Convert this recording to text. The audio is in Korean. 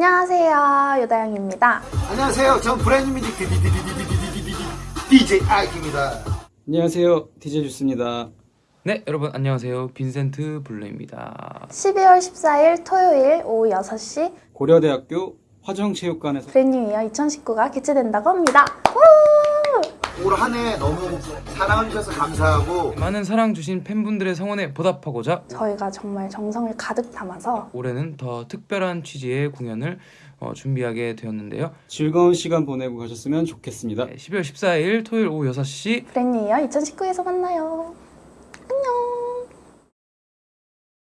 안녕하세요 유다영입니다 안녕하세요. 전 브랜드 뮤직 DJ 아이입니다. 안녕하세요. DJ Juice입니다. 네, 여러분 안녕하세요. 빈센트 블루입니다. 12월 14일 토요일 오후 6시 고려대학교 화정체육관에서 Brand New Year 2019가 개최된다고 합니다 올 한 해 너무 사랑을 주셔서 감사하고 많은 사랑 주신 팬분들의 성원에 보답하고자 저희가 정말 정성을 가득 담아서 올해는 더 특별한 취지의 공연을 어, 준비하게 되었는데요. 즐거운 시간 보내고 가셨으면 좋겠습니다. 네, 12월 14일 토요일 오후 6시 브랜뉴 이어 2019에서 만나요